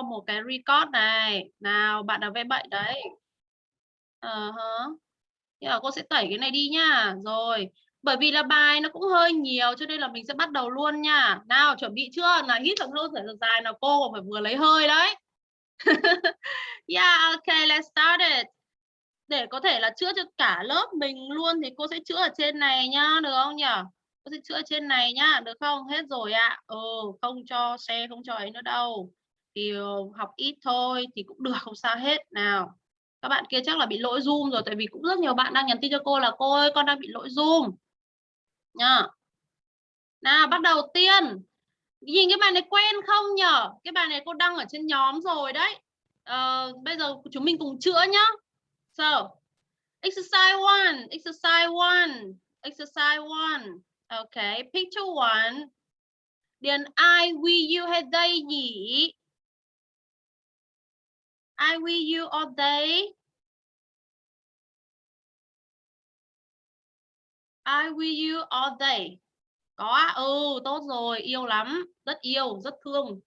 có một cái record này. Nào, bạn nào V7 đấy. Uh -huh. Nhưng cô sẽ tẩy cái này đi nha. Rồi, bởi vì là bài nó cũng hơi nhiều cho nên là mình sẽ bắt đầu luôn nha. Nào, chuẩn bị chưa? Là hít thở lâu thở dài nào cô còn phải vừa lấy hơi đấy. Yeah okay let's start it. Để có thể là chữa cho cả lớp mình luôn thì cô sẽ chữa ở trên này nhá, được không nhỉ? Cô sẽ chữa ở trên này nhá, được không? Hết rồi ạ. À. ừ không cho xe, không cho ấy nữa đâu thì ờ, học ít thôi thì cũng được không sao hết. Nào các bạn kia chắc là bị lỗi zoom rồi tại vì cũng rất nhiều bạn đang nhắn tin cho cô là cô ơi con đang bị lỗi zoom. Nha nào bắt đầu tiên. Nhìn cái bài này quen không nhở? Cái bài này cô đăng ở trên nhóm rồi đấy. Uh, bây giờ chúng mình cùng chữa nhá. So exercise one exercise one exercise one. Okay picture one. Điền I we you hay they nhỉ? I will you all day. I with you all day. Có ừ tốt rồi, yêu lắm, rất yêu, rất thương.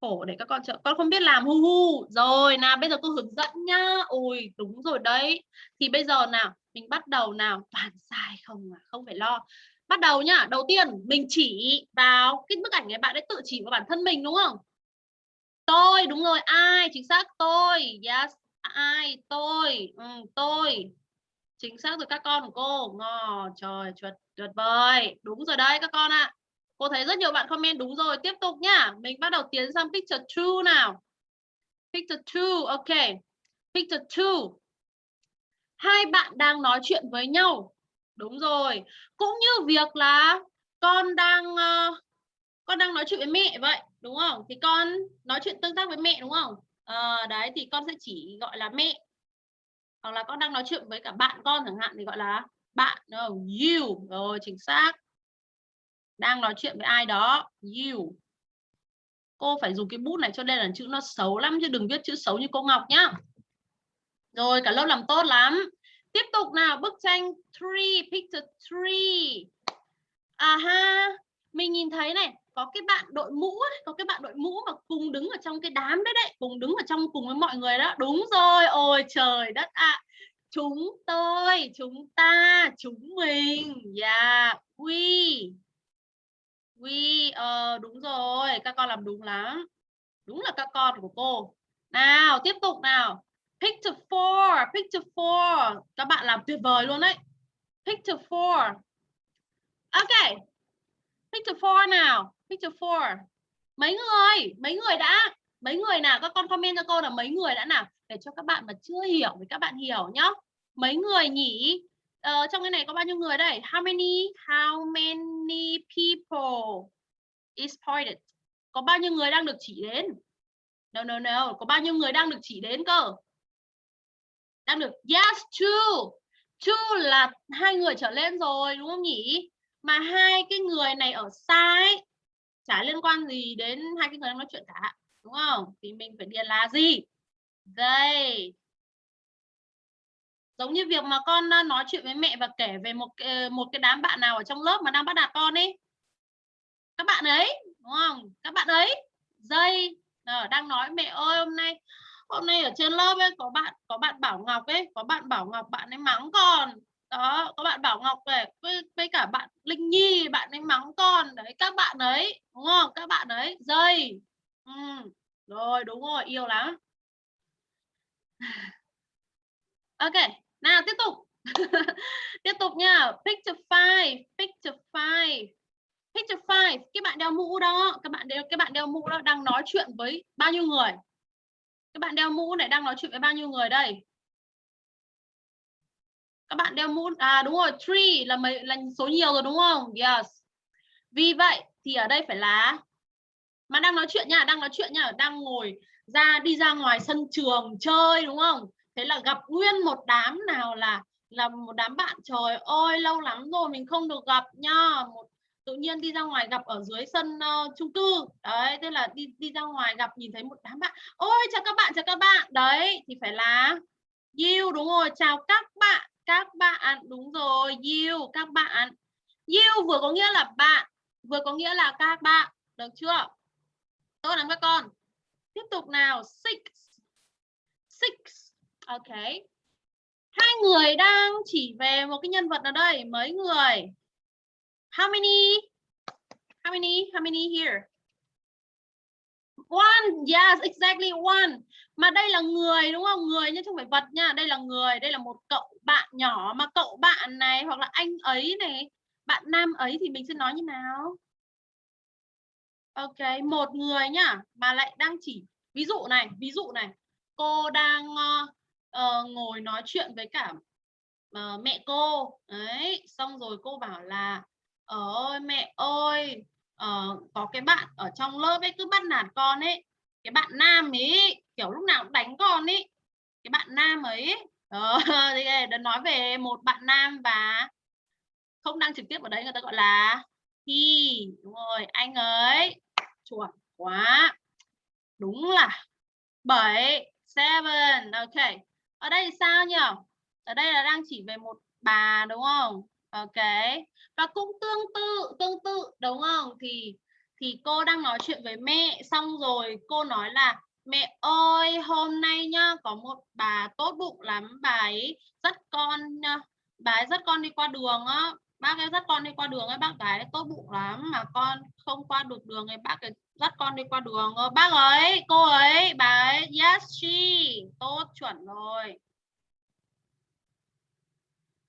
Khổ để các con trợ con không biết làm hu hu. Rồi nào, bây giờ cô hướng dẫn nhá. Ôi, đúng rồi đấy. Thì bây giờ nào, mình bắt đầu nào, toàn sai không à, không phải lo. Bắt đầu nhá. Đầu tiên mình chỉ vào cái bức ảnh này bạn ấy tự chỉ vào bản thân mình đúng không? Tôi, đúng rồi, ai? Chính xác tôi. Yes, ai? Tôi. Ừ, tôi chính xác rồi các con của cô ngò trời tuyệt tuyệt vời đúng rồi đấy các con ạ à. cô thấy rất nhiều bạn comment đúng rồi tiếp tục nhá mình bắt đầu tiến sang picture two nào picture two ok picture two hai bạn đang nói chuyện với nhau đúng rồi cũng như việc là con đang uh, con đang nói chuyện với mẹ vậy đúng không? Thì con nói chuyện tương tác với mẹ đúng không? À, đấy thì con sẽ chỉ gọi là mẹ. Hoặc là con đang nói chuyện với cả bạn con chẳng hạn thì gọi là bạn đúng không? You rồi chính xác. Đang nói chuyện với ai đó you. Cô phải dùng cái bút này cho nên là chữ nó xấu lắm chứ đừng viết chữ xấu như cô Ngọc nhá. Rồi cả lớp làm tốt lắm. Tiếp tục nào bức tranh three picture 3 à ha mình nhìn thấy này có cái bạn đội mũ ấy, có cái bạn đội mũ mà cùng đứng ở trong cái đám đấy đấy cùng đứng ở trong cùng với mọi người đó. Đúng rồi ôi trời đất ạ. À. chúng tôi chúng ta chúng mình. Yeah we. We ờ đúng rồi các con làm đúng lắm. Đúng là các con của cô. Nào tiếp tục nào. Picture four picture four. Các bạn làm tuyệt vời luôn đấy. Picture four. Ok. Picture four nào picture four. Mấy người? Mấy người đã? Mấy người nào? Các con comment cho cô là mấy người đã nào? Để cho các bạn mà chưa hiểu thì các bạn hiểu nhá. Mấy người nhỉ? Ờ, trong cái này có bao nhiêu người đây? How many? How many people is pointed có bao nhiêu người đang được chỉ đến? No no no. Có bao nhiêu người đang được chỉ đến cơ? Đang được? Yes two. Two là hai người trở lên rồi đúng không nhỉ? Mà hai cái người này ở xa ấy chả liên quan gì đến hai cái người đang nói chuyện cả, đúng không? Thì mình phải điền là gì? Đây. Giống như việc mà con ờ, nói chuyện với mẹ và kể về một ờ, một cái đám bạn nào ở trong lớp mà đang bắt nạt con ấy các bạn ấy, đúng không? Các bạn ấy. Dây ờ, đang nói, mẹ ơi, hôm nay hôm nay ở trên lớp ấy có bạn có bạn bảo ngọc ấy, có bạn bảo ngọc bạn ấy mắng con đó có bạn bảo ngọc về với, với cả bạn linh nhi bạn ấy mắng con. Đấy các bạn ấy đúng không? Các bạn ấy dây. Ừ. rồi đúng rồi yêu lắm. Ok nào tiếp tục. Tiếp tục nha. Picture five picture five. Picture five cái bạn đeo mũ đó các bạn đeo cái bạn đeo mũ đó đang nói chuyện với bao nhiêu người? Các bạn đeo mũ này đang nói chuyện với bao nhiêu người đây? Các bạn đeo mũ à đúng rồi three là mấy là số nhiều rồi đúng không? Yes. Vì vậy thì ở đây phải là mà đang nói chuyện nha đang nói chuyện nha đang ngồi ra đi ra ngoài sân trường chơi đúng không? Thế là gặp nguyên một đám nào là là một đám bạn trời ơi lâu lắm rồi mình không được gặp nha. Một tự nhiên đi ra ngoài gặp ở dưới sân uh, chung cư. Đấy thế là đi đi ra ngoài gặp nhìn thấy một đám bạn. Ôi chào các bạn chào các bạn. Đấy thì phải là you đúng rồi. Chào các bạn các bạn, đúng rồi you các bạn. You vừa có nghĩa là bạn, vừa có nghĩa là các bạn, được chưa? Tốt lắm các con. Tiếp tục nào, six. Six, ok. Hai người đang chỉ về một cái nhân vật nào đây? Mấy người? How many? How many? How many here? One yes exactly one. Mà đây là người đúng không? Người nhưng không phải vật nha. Đây là người đây là một cậu bạn nhỏ mà cậu bạn này hoặc là anh ấy này. Bạn nam ấy thì mình sẽ nói như nào? Ok một người nhá mà lại đang chỉ ví dụ này ví dụ này. Cô đang uh, uh, ngồi nói chuyện với cả uh, mẹ cô. Đấy xong rồi cô bảo là ơi mẹ ơi uh, có cái bạn ở trong lớp ấy cứ bắt nạt con ấy. Cái bạn nam ấy kiểu lúc nào cũng đánh con ấy cái bạn nam ấy ờ, thì ờ, nói về một bạn nam và không đăng trực tiếp ở đấy người ta gọi là he đúng rồi. Anh ấy chuẩn quá. Đúng là 7 seven ok. Ở đây sao nhỉ? Ở đây là đang chỉ về một bà đúng không? Ok và cũng tương tự tương tự, đúng không? Thì thì cô đang nói chuyện với mẹ, xong rồi cô nói là, mẹ ơi, hôm nay nhá, có một bà tốt bụng lắm, bà ấy dắt con ờ, bà ấy dắt con đi qua đường á. Bác ấy dắt con đi qua đường ấy, bác gái tốt bụng lắm, mà con không qua được đường ấy, bác ấy dắt con đi qua đường bác ấy, cô ấy, bà ấy, yes, she. Tốt chuẩn rồi.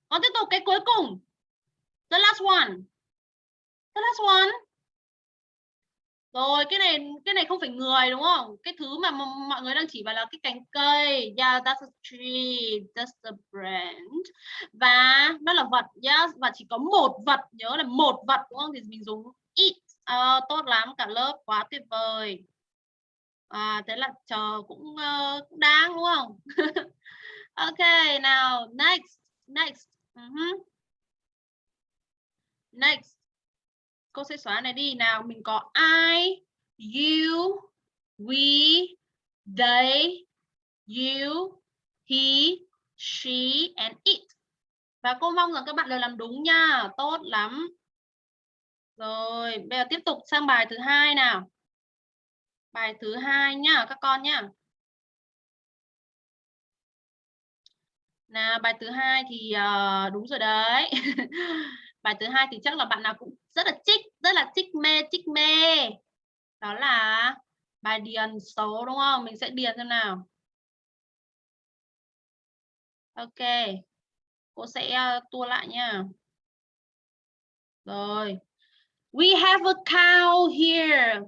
Còn tiếp tục cái cuối cùng the last one. The last one. Rồi cái này cái này không phải người đúng không? Cái thứ mà mọi người đang chỉ vào là cái cành cây. Yeah that's a tree. That's a branch. Và nó là vật yes. Và chỉ có một vật nhớ là một vật đúng không? Thì mình dùng it. À, tốt lắm cả lớp quá tuyệt vời. À, thế là chờ cũng uh, cũng đáng đúng không? Ok nào next next. Ừ uh -huh next. Cô sẽ xóa này đi. Nào mình có I you we they you he she and it. Và cô mong rằng các bạn đều làm đúng nha. Tốt lắm. Rồi bây giờ tiếp tục sang bài thứ hai nào. Bài thứ hai nhá các con nhá nào bài thứ hai thì uh, đúng rồi đấy. bài thứ hai thì chắc là bạn nào cũng rất là trích rất là trích mê trích mê. Đó là bài điền số đúng không? Mình sẽ điền xem nào. Ok cô sẽ uh, tua lại nha. Rồi. We have a cow here.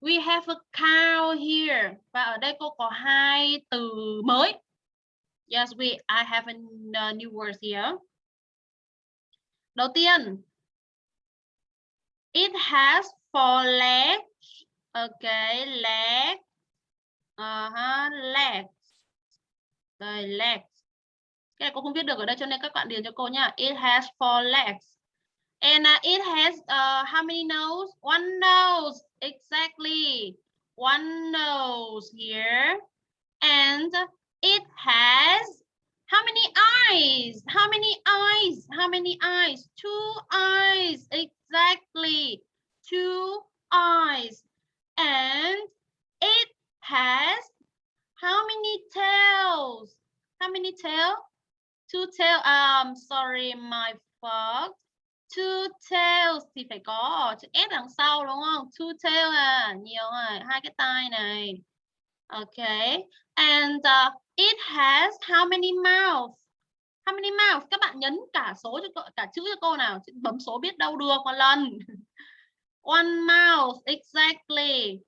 We have a cow here. Và ở đây cô có hai từ mới. Yes we I have a new word here. Đầu tiên, it has four legs. Okay, leg. Uh -huh, legs. Đây, legs. Cái này cô không viết được ở đây cho nên các bạn điền cho cô nhá. It has four legs. And uh, it has uh, how many nose? One nose. Exactly. One nose here. And it has How many eyes? How many eyes? How many eyes? Two eyes. Exactly. Two eyes. And it has how many tails? How many tail Two tail. Um, sorry, my fault. Two tails thì phải có chữ S đằng sau đúng không? Two tail à, nhiều rồi, hai cái tai này. Okay. And uh, It has how many mouths? How many mouths? Các bạn nhấn cả số cho cô, cả chữ cho cô nào. Bấm số biết đâu được một lần. One mouth, exactly.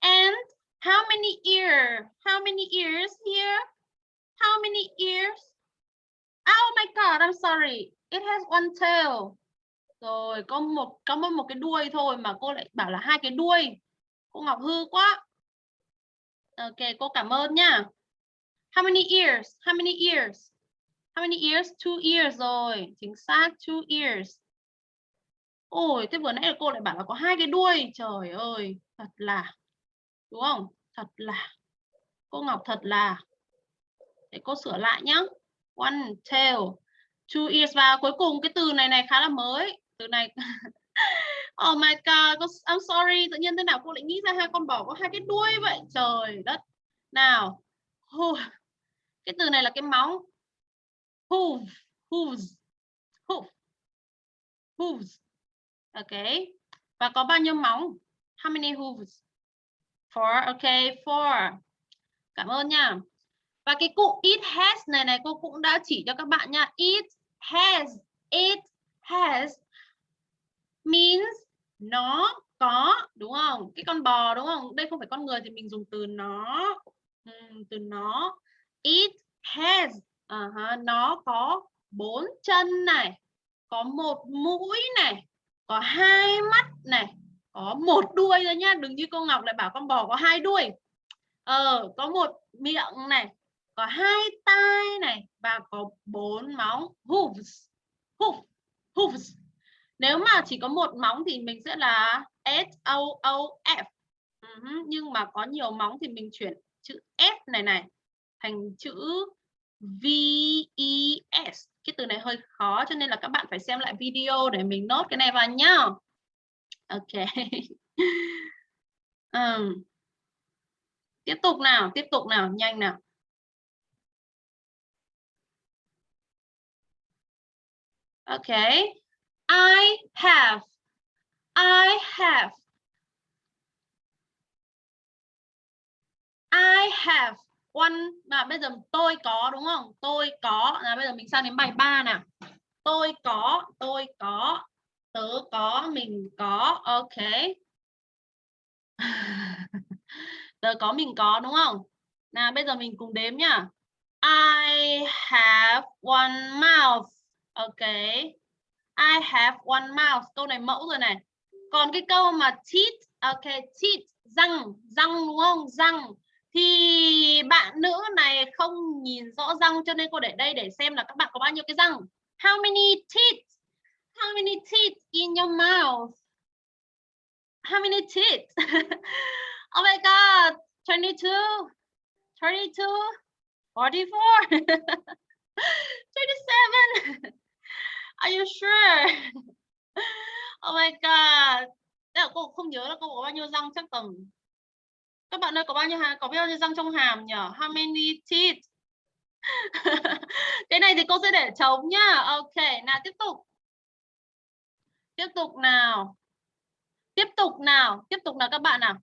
And how many ears? How many ears here? How many ears? Oh my god, I'm sorry. It has one tail. Rồi, có một có một, một cái đuôi thôi mà cô lại bảo là hai cái đuôi. Cô Ngọc hư quá. Ok, cô cảm ơn nhá. How many ears? How many ears? How many ears? Two ears rồi. Chính xác, two ears. Ôi, thế vừa nãy cô lại bảo là có hai cái đuôi. Trời ơi, thật là. Đúng không? Thật là. Cô Ngọc thật là. Để cô sửa lại nhá. One tail. Two ears và cuối cùng cái từ này này khá là mới. Từ này Oh my god, I'm sorry, tự nhiên thế nào cô lại nghĩ ra hai con bò có hai cái đuôi vậy? Trời đất. Nào. Cái từ này là cái móng. Hoof, hooves, hoof, hooves. Ok. Và có bao nhiêu móng? How many hooves? Four. Ok, four. Cảm ơn nha. Và cái cụ it has này này cô cũng đã chỉ cho các bạn nha. It has, it has means nó có đúng không? Cái con bò đúng không? Đây không phải con người thì mình dùng từ nó. Từ nó. It has uh -huh. nó có bốn chân này, có một mũi này, có hai mắt này, có một đuôi thôi nhá. Đừng như cô Ngọc lại bảo con bò có hai đuôi. Ờ, có một miệng này, có hai tai này và có bốn móng hooves hoof hooves nếu mà chỉ có một móng thì mình sẽ là S O O F. Uh nhưng mà có nhiều móng thì mình chuyển chữ F này này thành chữ V E S. Cái từ này hơi khó, cho nên là các bạn phải xem lại video để mình nốt cái này vào nhá. Ok. Um. tiếp tục nào, tiếp tục nào, nhanh nào. Ok. I have. I have. I have one mà bây giờ tôi có đúng không? Tôi có là bây giờ mình sang đến bài 3 nào. Tôi có, tôi có, tớ có, mình có. Ok. tớ có mình có đúng không? Nào bây giờ mình cùng đếm nhá. I have one mouth. Ok. I have one mouth. Câu này mẫu rồi này. Còn cái câu mà teeth, ok, teeth, răng, răng đúng không? Răng. Thì bạn nữ này không nhìn rõ răng cho nên cô để đây để xem là các bạn có bao nhiêu cái răng. How many teeth? How many teeth in your mouth? How many teeth? oh my god, 22, 32, 44, 27. Are you sure? Oh my god. Đấy là cô không nhớ là cô có bao nhiêu răng chắc tầm các bạn ơi có bao nhiêu hàm có bao nhiêu răng trong hàm nhỉ? How many teeth? cái này thì cô sẽ để trống nhá. Ok, nào tiếp tục. Tiếp tục nào. Tiếp tục nào, tiếp tục nào các bạn nào.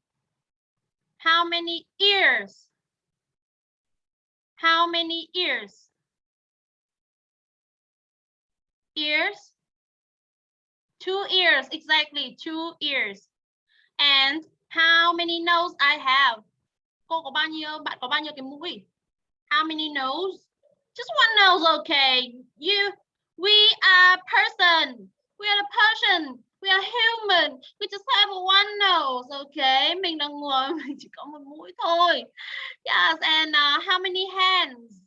How many ears? How many ears? Ears? Two ears exactly two ears. And how many nose I have? Cô có bao nhiêu bạn có bao nhiêu cái mũi? How many nose? Just one nose okay. You we are person. We are a person. We are human. We just have one nose okay. Mình là người mình chỉ có một mũi thôi. Yes and uh, how many hands?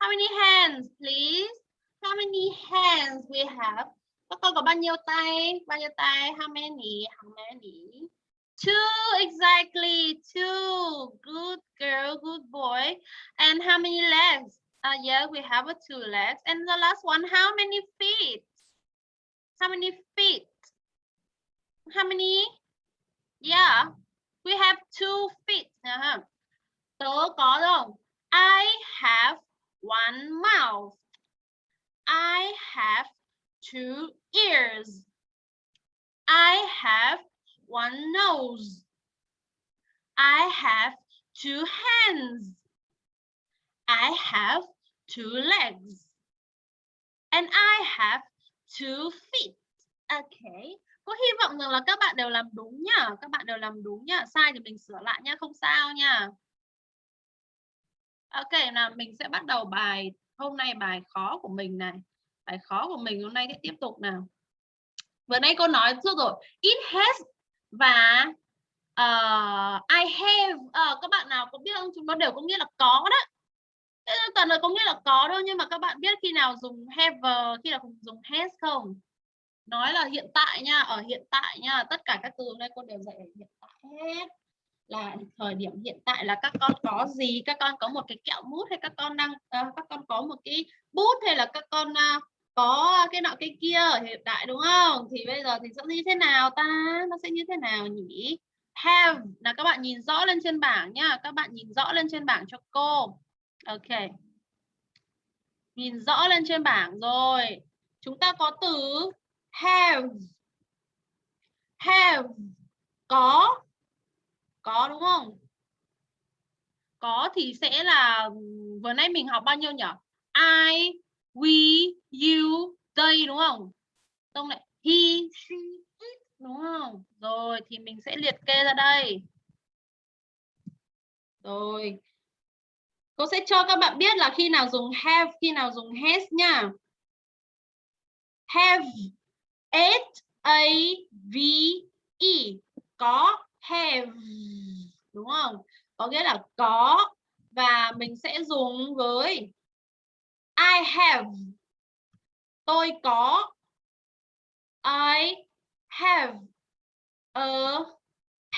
How many hands please? How many hands we have? Các con có bao nhiêu tay? Bao nhiêu tay? How many? How many? Two, exactly. Two. Good girl, good boy. And how many legs? Uh, yeah, we have a two legs. And the last one, how many feet? How many feet? How many? Yeah, we have two feet. Uh -huh. Tớ. I have one mouth. I have two ears. I have one nose. I have two hands. I have two legs. And I have two feet. Okay. Có hy vọng rằng là các bạn đều làm đúng nhá. Các bạn đều làm đúng nhá. Sai thì mình sửa lại nhá. Không sao nhá. Ok, nào mình sẽ bắt đầu bài hôm nay bài khó của mình này bài khó của mình hôm nay sẽ tiếp tục nào. Vừa nay cô nói chưa rồi it has và uh, I have. Uh, các bạn nào có biết không? Chúng nó đều có nghĩa là có đó. Toàn là có nghĩa là có đâu nhưng mà các bạn biết khi nào dùng have khi nào dùng has không? Nói là hiện tại nha ở hiện tại nha tất cả các từ hôm nay cô đều dạy ở hiện tại hết là thời điểm hiện tại là các con có gì? Các con có một cái kẹo mút hay các con đang uh, các con có một cái bút hay là các con uh, có cái nọ cái kia ở hiện đại đúng không? Thì bây giờ thì sẽ như thế nào ta? Nó sẽ như thế nào nhỉ? Have. Là các bạn nhìn rõ lên trên bảng nhá. Các bạn nhìn rõ lên trên bảng cho cô. Ok. Nhìn rõ lên trên bảng rồi. Chúng ta có từ have. Have. Có có, đúng không? Có thì sẽ là vừa nãy mình học bao nhiêu nhỉ? I, we, you, they, đúng không? Xong lại, he, she, it, đúng không? Rồi, thì mình sẽ liệt kê ra đây. Rồi. Cô sẽ cho các bạn biết là khi nào dùng have, khi nào dùng has nha. Have, h, a, v e. Có have đúng không? Có nghĩa là có và mình sẽ dùng với I have. Tôi có. I have a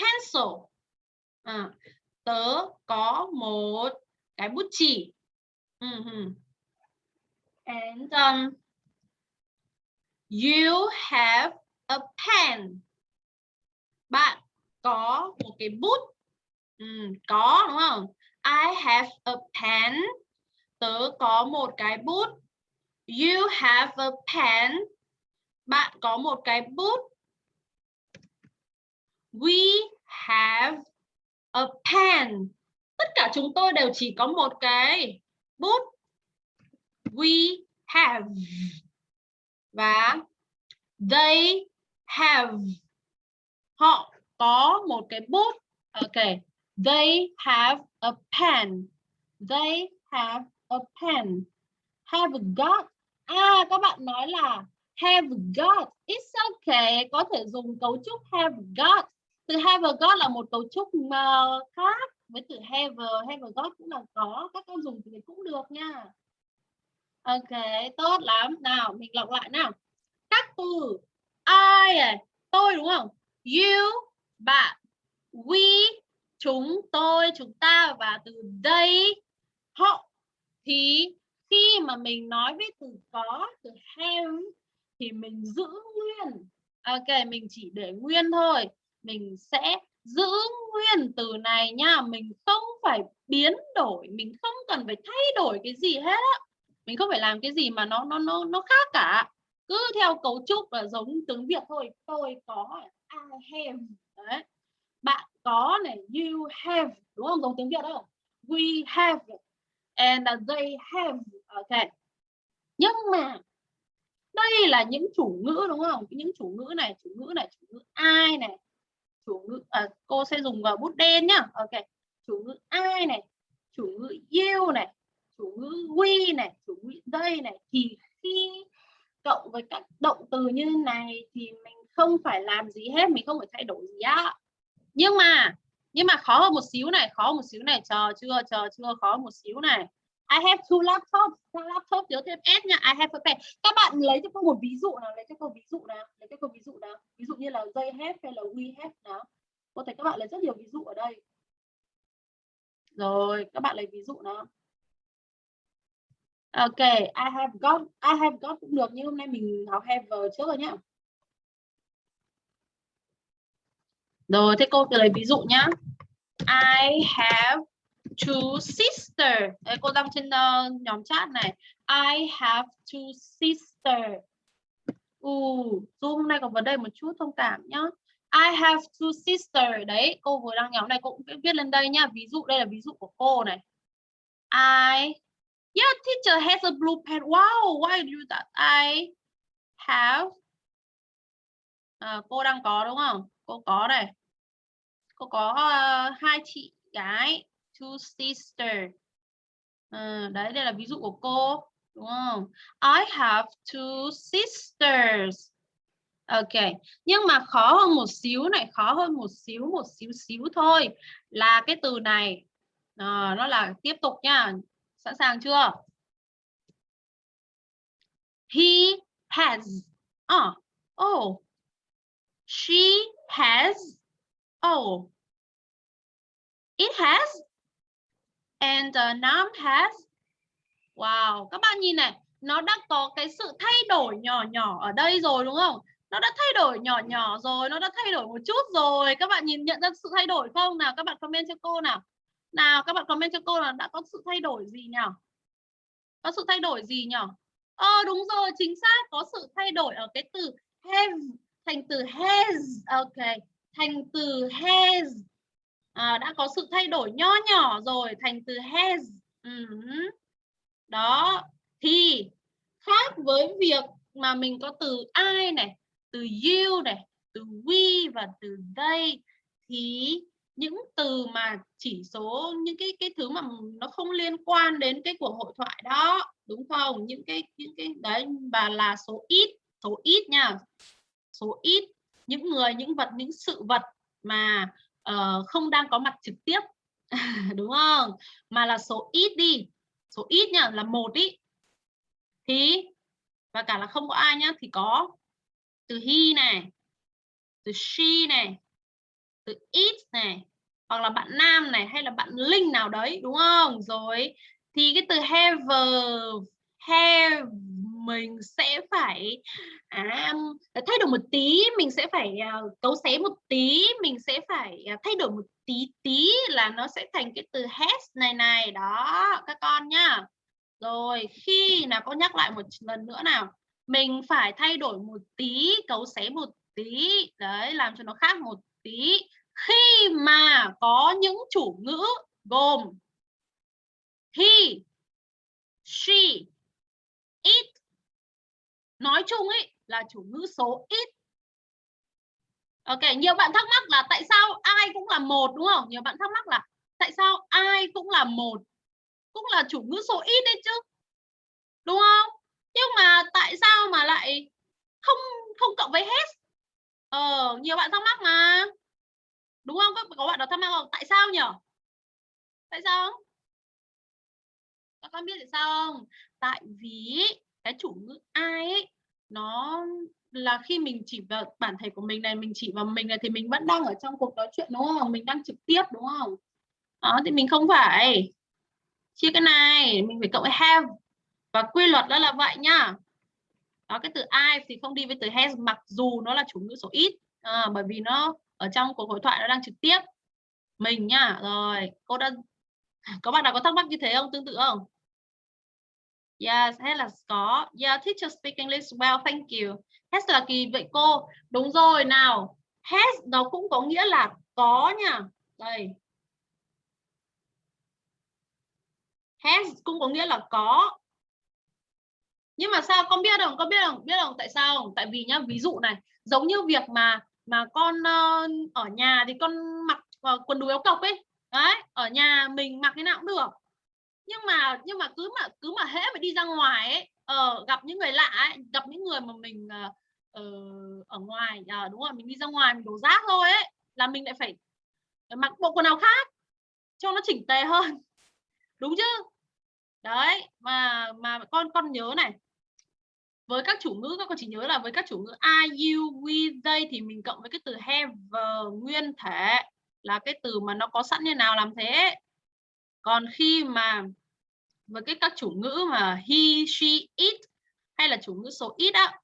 pencil. À, tớ có một cái bút chì. Uh -huh. and um, you have a pen. Bạn có một cái bút. Ừ, có đúng không? I have a pen. Tớ có một cái bút. You have a pen. Bạn có một cái bút. We have a pen. Tất cả chúng tôi đều chỉ có một cái bút. We have. Và they have. Họ có một cái bút. Ok, they have a pen. They have a pen. Have got. À các bạn nói là have got. It's okay. Có thể dùng cấu trúc have got. Từ have got là một cấu trúc mà khác với từ have have got cũng là có. Các con dùng thì cũng được nha. Ok, tốt lắm. Nào, mình lọc lại nào. Các từ. I à, tôi đúng không? You bạn, we, chúng tôi, chúng ta và từ đây họ thì khi mà mình nói với từ có, từ have thì mình giữ nguyên. Ok, mình chỉ để nguyên thôi. Mình sẽ giữ nguyên từ này nha. Mình không phải biến đổi. Mình không cần phải thay đổi cái gì hết á. Mình không phải làm cái gì mà nó nó nó nó khác cả. Cứ theo cấu trúc là giống tiếng việt thôi. Tôi có, I have đấy. Bạn có này you have đúng không? Giống tiếng việt không we have and they have ok. Nhưng mà đây là những chủ ngữ đúng không? Những chủ ngữ này chủ ngữ này chủ ngữ ai này. Chủ ngữ à, cô sẽ dùng vào bút đen nhá. Ok. Chủ ngữ ai này chủ ngữ you này chủ ngữ we này chủ ngữ they này. Thì khi cộng với các động từ như này thì mình không phải làm gì hết mình không phải thay đổi gì á. Nhưng mà nhưng mà khó hơn một xíu này khó một xíu này chờ chưa chờ chưa khó một xíu này. I have two laptops two laptop nhớ thêm S nha. I have a pen các bạn lấy cho cô một ví dụ nào lấy cho cô ví dụ nào lấy cho cô ví dụ nào. Ví dụ như là they have hay là we have nào. Có thể các bạn lấy rất nhiều ví dụ ở đây. Rồi các bạn lấy ví dụ nào. Ok, I have got, I have got cũng được nhưng hôm nay mình học have trước rồi nhá. Rồi, thế cô lấy ví dụ nhá. I have two sisters. Đấy, cô đăng trên uh, nhóm chat này. I have two sisters. Uh, Zoom hôm nay có vấn đề một chút thông cảm nhá. I have two sisters. Đấy, cô vừa đăng nhóm này cô cũng viết lên đây nhá. Ví dụ đây là ví dụ của cô này. I Yeah, teacher has a blue pen. Wow, why do that? I have. À, cô đang có đúng không? Cô có đây. Cô có uh, hai chị gái, two sister. uh, ờ, đấy, đây là ví dụ của cô, đúng không? I have two sisters. Ok, nhưng mà khó hơn một xíu này, khó hơn một xíu, một xíu xíu thôi. Là cái từ này, à, nó là tiếp tục nha Sẵn sàng chưa? He has. Oh, oh. She has. Oh. It has. And the Nam has. Wow, các bạn nhìn này. nó đã có cái sự thay đổi nhỏ nhỏ ở đây rồi đúng không nó đã thay đổi nhỏ nhỏ rồi nó đã thay đổi một chút rồi các bạn nhìn nhận ra sự thay đổi không nào các bạn comment cho cô nào nào các bạn comment cho cô là đã có sự thay đổi gì nhỉ có sự thay đổi gì nhỉ ờ đúng rồi chính xác có sự thay đổi ở cái từ have thành từ has ok. Thành từ has. À, đã có sự thay đổi nho nhỏ rồi thành từ has. Uh -huh. đó thì khác với việc mà mình có từ I này từ you này từ we và từ they thì những từ mà chỉ số những cái cái thứ mà nó không liên quan đến cái cuộc hội thoại đó đúng không? Những cái những cái đấy và là số ít số ít nha số ít những người những vật những sự vật mà uh, không đang có mặt trực tiếp. Đúng không? Mà là số ít đi. Số ít nha là một ý. Thì và cả là không có ai nhá thì có từ he này từ she này từ it này hoặc là bạn nam này hay là bạn linh nào đấy đúng không? Rồi thì cái từ have have mình sẽ phải à, thay đổi một tí mình sẽ phải uh, cấu xé một tí mình sẽ phải uh, thay đổi một tí tí là nó sẽ thành cái từ has này này. Đó các con nhá. Rồi khi nào con nhắc lại một lần nữa nào. Mình phải thay đổi một tí cấu xé một tí. Đấy làm cho nó khác một tí. Khi mà có những chủ ngữ gồm he she nói chung ấy là chủ ngữ số ít. Ok nhiều bạn thắc mắc là tại sao ai cũng là một đúng không? Nhiều bạn thắc mắc là tại sao ai cũng là một? Cũng là chủ ngữ số ít đấy chứ. Đúng không? Nhưng mà tại sao mà lại không không cộng với hết? Ờ nhiều bạn thắc mắc mà. Đúng không? Có, có bạn nào thắc mắc không? Tại sao nhỉ tại sao? Các con biết tại sao không? Tại vì cái chủ ngữ ai ấy nó là khi mình chỉ vào bản thể của mình này mình chỉ vào mình này thì mình vẫn đang ở trong cuộc nói chuyện đúng không? Mình đang trực tiếp đúng không? Đó thì mình không phải. Chia cái này mình phải cộng với have và quy luật đó là vậy nhá. Đó cái từ I thì không đi với từ has mặc dù nó là chủ ngữ số ít à, bởi vì nó ở trong cuộc hội thoại nó đang trực tiếp. Mình nhá rồi cô đã có bạn nào có thắc mắc như thế không tương tự không? Yes, hay là có. Yeah, teacher speak English well, thank you. Has là kỳ vậy cô. Đúng rồi nào. Has nó cũng có nghĩa là có nha. Đây. Has cũng có nghĩa là có nhưng mà sao con biết không con biết không biết không tại sao không? tại vì nhá ví dụ này giống như việc mà mà con uh, ở nhà thì con mặc uh, quần đùi áo cộc ấy đấy ở nhà mình mặc thế nào cũng được nhưng mà nhưng mà cứ mà cứ mà hễ mà đi ra ngoài ấy uh, gặp những người lạ ấy gặp những người mà mình uh, ở ngoài uh, đúng rồi mình đi ra ngoài mình đổ rác thôi ấy là mình lại phải mặc bộ quần áo khác cho nó chỉnh tề hơn. Đúng chứ? Đấy mà mà con con nhớ này với các chủ ngữ các con chỉ nhớ là với các chủ ngữ I, you, we, they thì mình cộng với cái từ have nguyên thể là cái từ mà nó có sẵn như nào làm thế còn khi mà với cái các chủ ngữ mà he, she, it hay là chủ ngữ số ít á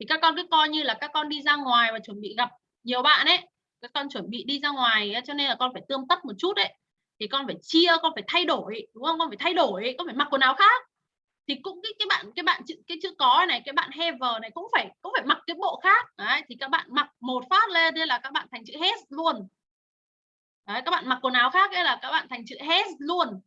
thì các con cứ coi như là các con đi ra ngoài và chuẩn bị gặp nhiều bạn ấy. Các con chuẩn bị đi ra ngoài cho nên là con phải tươm tất một chút đấy thì con phải chia con phải thay đổi đúng không? Con phải thay đổi con phải mặc quần áo khác. Thì cũng cái cái bạn cái bạn chữ cái chữ có này cái bạn have này cũng phải cũng phải mặc cái bộ khác. Đấy thì các bạn mặc một phát lên đây là các bạn thành chữ hết luôn đấy các bạn mặc quần áo khác ấy là các bạn thành chữ has luôn.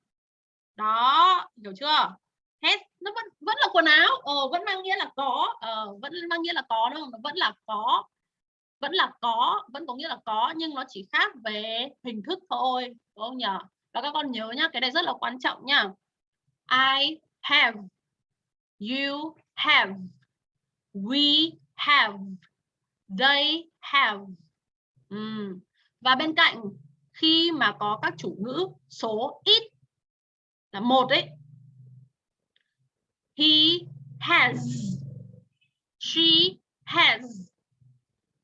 Đó hiểu chưa? Has nó vẫn vẫn là quần áo. Ờ, vẫn mang nghĩa là có. Ờ, vẫn mang nghĩa là có đúng không? Nó vẫn là có. Vẫn là có vẫn có nghĩa là có nhưng nó chỉ khác về hình thức thôi đúng không nhỉ? Và các con nhớ nhá cái này rất là quan trọng nhá. I have you have we have they have. Ừ. và bên cạnh khi mà có các chủ ngữ số ít là một đấy he has, she has,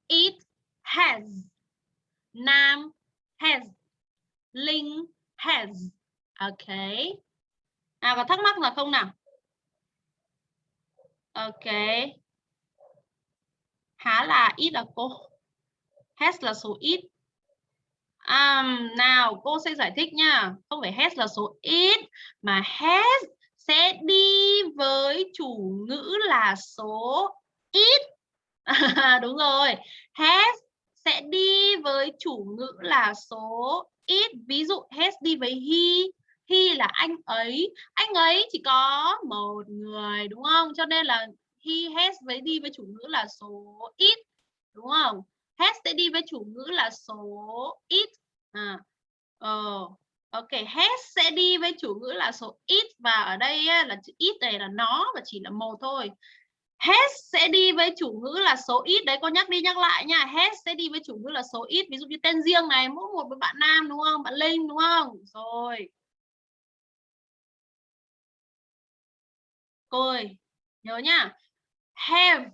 it has, nam has, linh has. Okay nào có thắc mắc là không nào? Ok. Há là ít là cô? Has là số ít um, nào cô sẽ giải thích nha. Không phải has là số ít mà has sẽ đi với chủ ngữ là số ít. Đúng rồi. Has sẽ đi với chủ ngữ là số ít. Ví dụ has đi với he he là anh ấy. Anh ấy chỉ có một người đúng không? Cho nên là he has với đi với chủ ngữ là số ít đúng không? Has sẽ đi với chủ ngữ là số ít. À ờ ok has sẽ đi với chủ ngữ là số ít và ở đây là chữ ít này là nó và chỉ là một thôi. Has sẽ đi với chủ ngữ là số ít. Đấy, cô nhắc đi nhắc lại nha. Has sẽ đi với chủ ngữ là số ít. Ví dụ như tên riêng này, mỗi một với bạn nam, đúng không? Bạn linh, đúng không? Rồi. Cô ơi nhớ nhá have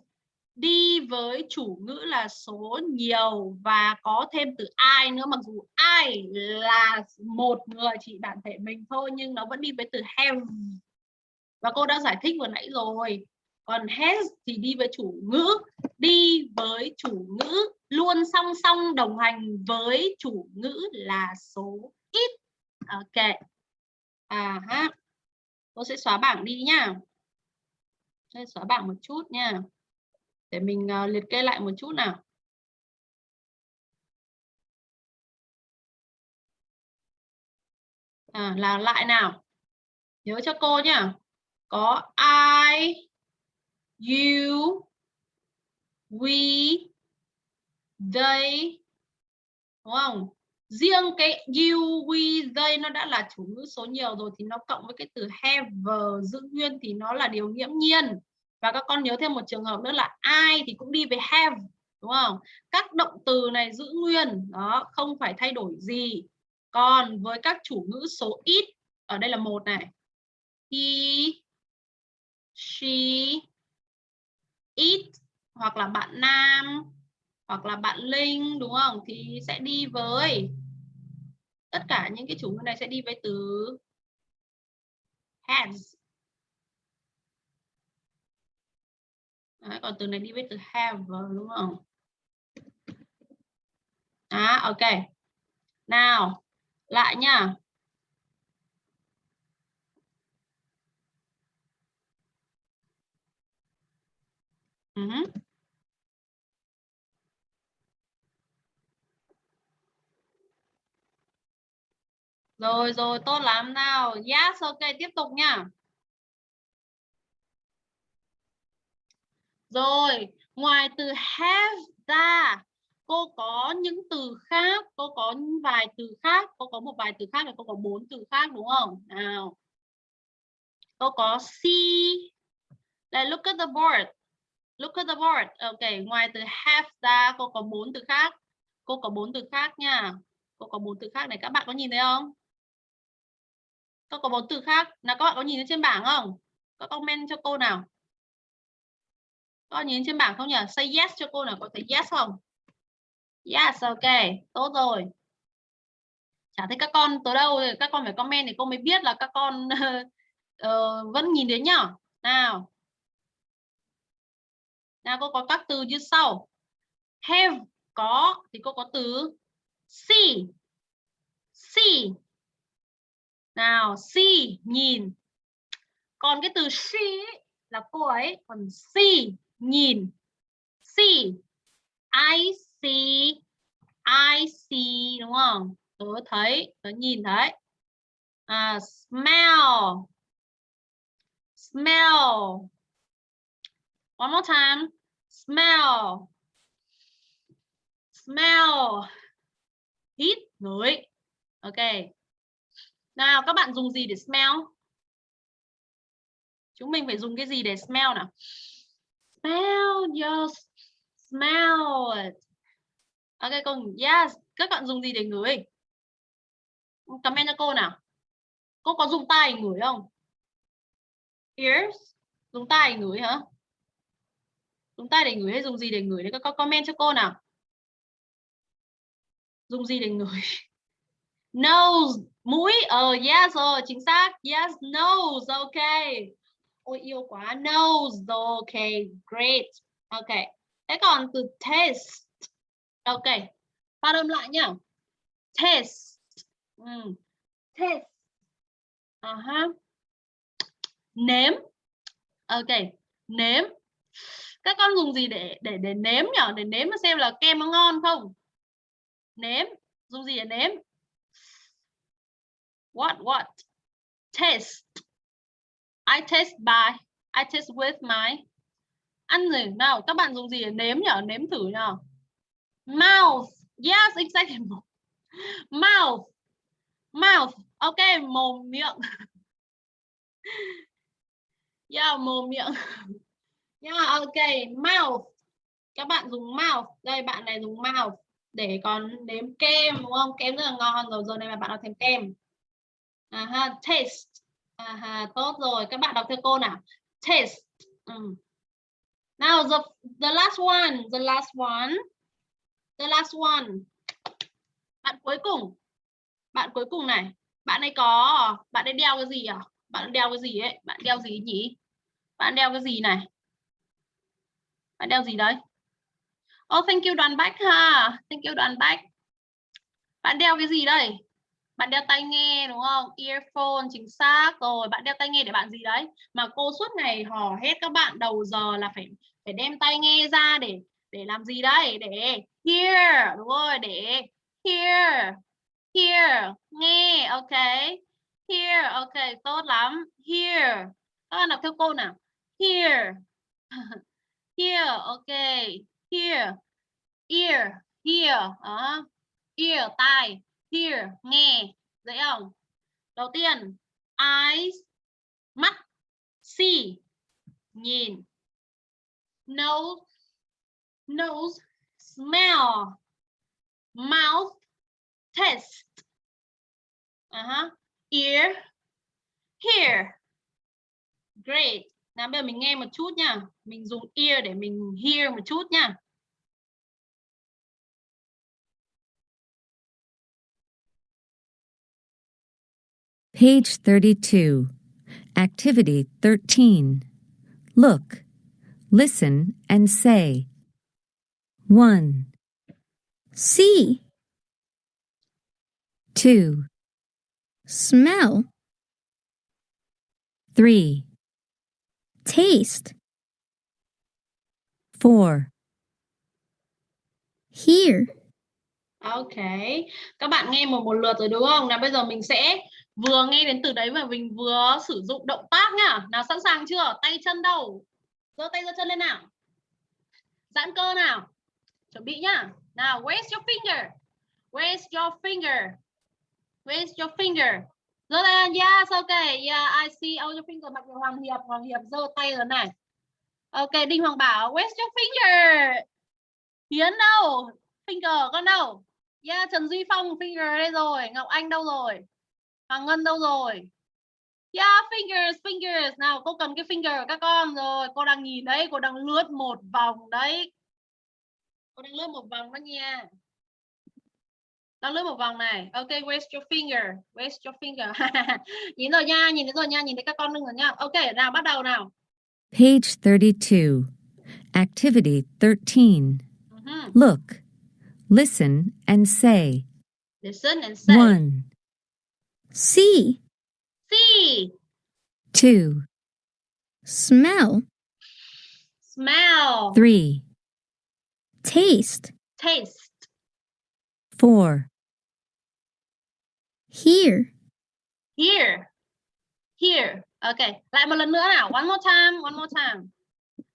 đi với chủ ngữ là số nhiều và có thêm từ ai nữa, mặc dù ai là một người chỉ bản thể mình thôi, nhưng nó vẫn đi với từ have. Và cô đã giải thích vừa nãy rồi. Còn has thì đi với chủ ngữ, đi với chủ ngữ, luôn song song đồng hành với chủ ngữ là số ít. Ok. À ha cô sẽ xóa bảng đi nhá sẽ xóa bảng một chút nha để mình uh, liệt kê lại một chút nào. À, là lại nào? Nhớ cho cô nhá. Có I you we they đúng không? Riêng cái you we they nó đã là chủ ngữ số nhiều rồi thì nó cộng với cái từ have giữ nguyên thì nó là điều nghiễm nhiên và các con nhớ thêm một trường hợp nữa là ai thì cũng đi với have, đúng không? Các động từ này giữ nguyên, đó, không phải thay đổi gì. Còn với các chủ ngữ số ít, ở đây là một này. He, she, it, hoặc là bạn nam, hoặc là bạn linh, đúng không? Thì sẽ đi với, tất cả những cái chủ ngữ này sẽ đi với từ has. Đấy, còn từ này đi với từ have vâng, đúng không à ok nào lại nha uh -huh. Rồi rồi tốt lắm nào. Yes ok tiếp tục nha. Rồi, ngoài từ have ra, cô có những từ khác, cô có vài từ khác, cô có một vài từ khác là cô có bốn từ khác đúng không? Nào. Cô có see. Đây look at the board. Look at the board. Ok, ngoài từ have ra cô có bốn từ khác. Cô có bốn từ khác nha. Cô có bốn từ khác này các bạn có nhìn thấy không? Cô có bốn từ khác. Nào các bạn có nhìn thấy trên bảng không? Có comment cho cô nào. Có nhìn trên bảng không nhỉ? Say yes cho cô nào có thấy yes không? Yes, ok. Tốt rồi. Chả thấy các con tới đâu thì các con phải comment thì cô mới biết là các con uh, vẫn nhìn đến nhá. Nào. Nào cô có các từ như sau. Have có thì cô có từ see. See. Nào, see nhìn. Còn cái từ she là cô ấy, còn see nhìn. See. I see. I see đúng không? Tớ thấy tớ nhìn thấy. À, smell. Smell. One more time. Smell. Smell. Hít ngửi. Ok. Nào các bạn dùng gì để smell? Chúng mình phải dùng cái gì để smell nào? Smell just smell it ok con yes. Các bạn dùng gì để ngửi? Comment cho cô nào. Cô có dùng tay ngửi không? Ears? Dùng tay ngửi hả? Dùng tay để ngửi hay dùng gì để ngửi? Đấy các con comment cho cô nào. Dùng gì để ngửi? Nose. Mũi? Ờ uh, yes rồi chính xác. Yes nose. Ok ôi yêu quá. Nose okay, great. Okay. Thế còn từ taste okay. Phát âm lại nhá. Taste ừ. taste uh -huh. nếm. Ok nếm. Các con dùng gì để để để nếm nhở? Để nếm mà xem là kem nó ngon không? Nếm. Dùng gì để nếm? What what? Taste I taste by, I taste with my. Ăn gì? Nào, các bạn dùng gì để nếm nhở? Nếm thử nhở. Mouth. Yes, exactly. Mouth. Mouth. Ok, mồm, miệng. Yeah, mồm, miệng. Yeah, ok. Mouth. Các bạn dùng mouth. Đây, bạn này dùng mouth để còn nếm kem, đúng không? Kem rất là ngon. Rồi, giờ này mà bạn nào thêm kem. À taste à tốt rồi. Các bạn đọc theo cô nào? Taste ừ. now the the last one. The last one. The last one. Bạn cuối cùng. Bạn cuối cùng này. Bạn ấy có, bạn ấy đeo cái gì à? Bạn đeo cái gì ấy? Bạn đeo gì nhỉ? Bạn đeo cái gì này? Bạn đeo gì đấy? Oh thank you, đoàn bách ha. Thank you, đoàn bách. Bạn đeo cái gì đây? Bạn đeo tai nghe đúng không? Earphone chính xác rồi bạn đeo tai nghe để bạn gì đấy? Mà cô suốt ngày hò hết các bạn đầu giờ là phải phải đem tai nghe ra để để làm gì đấy? Để hear đúng rồi để hear hear nghe ok. Hear ok tốt lắm. Hear. Các bạn đọc theo cô nào? Hear. Hear ok. Hear. Ear hear uh, ear tai. Hear nghe, dễ không? Đầu tiên, eyes, mắt, see, nhìn. Nose nose, smell. Mouth, taste. Uh -huh. ear, hear. Great. Nào, bây giờ mình nghe một chút nha. Mình dùng ear để mình hear một chút nha. Page 32, Activity 13. Look, listen, and say. 1, See, 2, smell, 3, taste, 4, hear, ok. Các bạn nghe một một lượt rồi đúng không? Nào bây giờ mình sẽ vừa nghe đến từ đấy và mình vừa sử dụng động tác nhá. Nào, sẵn sàng chưa? Tay chân đâu? Giơ tay giơ chân lên nào. Giãn cơ nào. Chuẩn bị nhá. Nào raise your finger? Raise your finger? Raise your finger? Giơ tay lên, yes okay yeah, I see all your finger. Mặc Hoàng Hiệp Hoàng Hiệp giơ tay rồi này. Ok, Đinh Hoàng Bảo raise your finger? Hiến đâu? Finger con đâu? Yeah, Trần Duy Phong, finger đây rồi. Ngọc Anh đâu rồi? Hoàng Ngân đâu rồi Yeah, fingers, fingers. Nào, cô cần cái finger các con rồi. Cô đang nhìn đấy, cô đang lướt một vòng đấy. Cô đang lướt một vòng đó nha. Đang lướt một vòng này. Ok, where's your finger? Where's your finger? nhìn rồi nha, nhìn thấy rồi nha, nhìn thấy các con đừng rồi nha. Ok, nào bắt đầu nào. Page 32, Activity 13. Uh -huh. Look, listen, and say. Listen and say. 1, see, See, 2, smell, smell, 3, taste, taste, 4, hear, hear, hear. Ok, lại một lần nữa nào. One more time, one more time.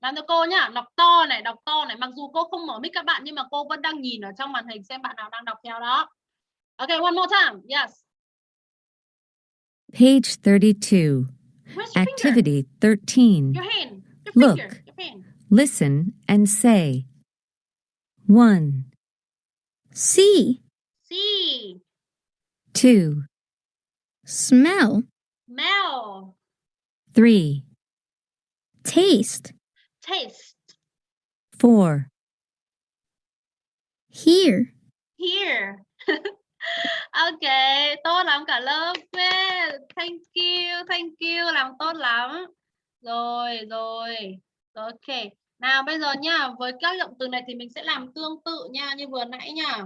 Làm cho cô nhá, đọc to này, đọc to này. Mặc dù cô không mở mic các bạn nhưng mà cô vẫn đang nhìn ở trong màn hình xem bạn nào đang đọc theo đó. Ok, one more time. Yes. Page 32, Where's your finger? Activity 13. Your hand. Your Look. finger. Listen and say. 1, see, See, 2, smell, smell, 3, taste, taste, 4, hear, hear. Ok, tốt lắm cả lớp. Yeah. Thank you, thank you, làm tốt lắm. rồi rồi ok nào bây giờ nha với các động từ này thì mình sẽ làm tương tự nha như vừa nãy nha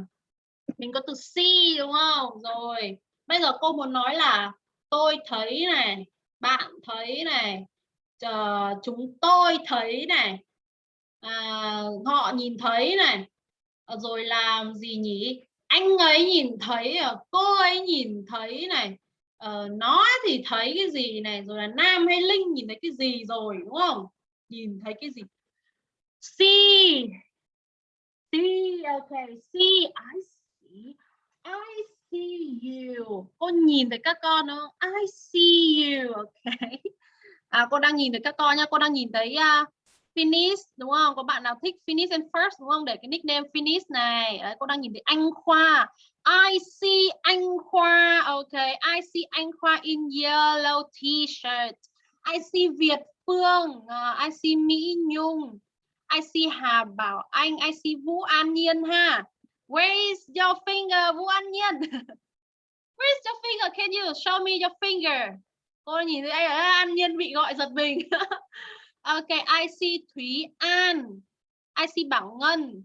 mình có từ see đúng không rồi bây giờ cô muốn nói là tôi thấy này bạn thấy này chờ chúng tôi thấy này à, họ nhìn thấy này rồi làm gì nhỉ anh ấy nhìn thấy ờ, cô ấy nhìn thấy này ờ, nó thì thấy cái gì này rồi là nam hay linh nhìn thấy cái gì rồi đúng không? Nhìn thấy cái gì? See see okay see I see I see you. Cô nhìn thấy các con không? I see you okay à cô đang nhìn thấy các con nha cô đang nhìn thấy uh, finish đúng không? Có bạn nào thích finish and first đúng không? Để cái nickname finish này. Đấy, cô đang nhìn thấy anh khoa. I see anh khoa. Okay I see anh khoa in yellow t-shirt. I see Việt Phương. Uh, I see Mỹ Nhung. I see Hà Bảo Anh. I see Vũ An Nhiên ha. Where is your finger Vũ An Nhiên. Where is your finger Can you show me your finger? Cô nhìn thấy anh An Nhiên bị gọi giật mình. Ok, IC Thúy An. IC Bảo Ngân.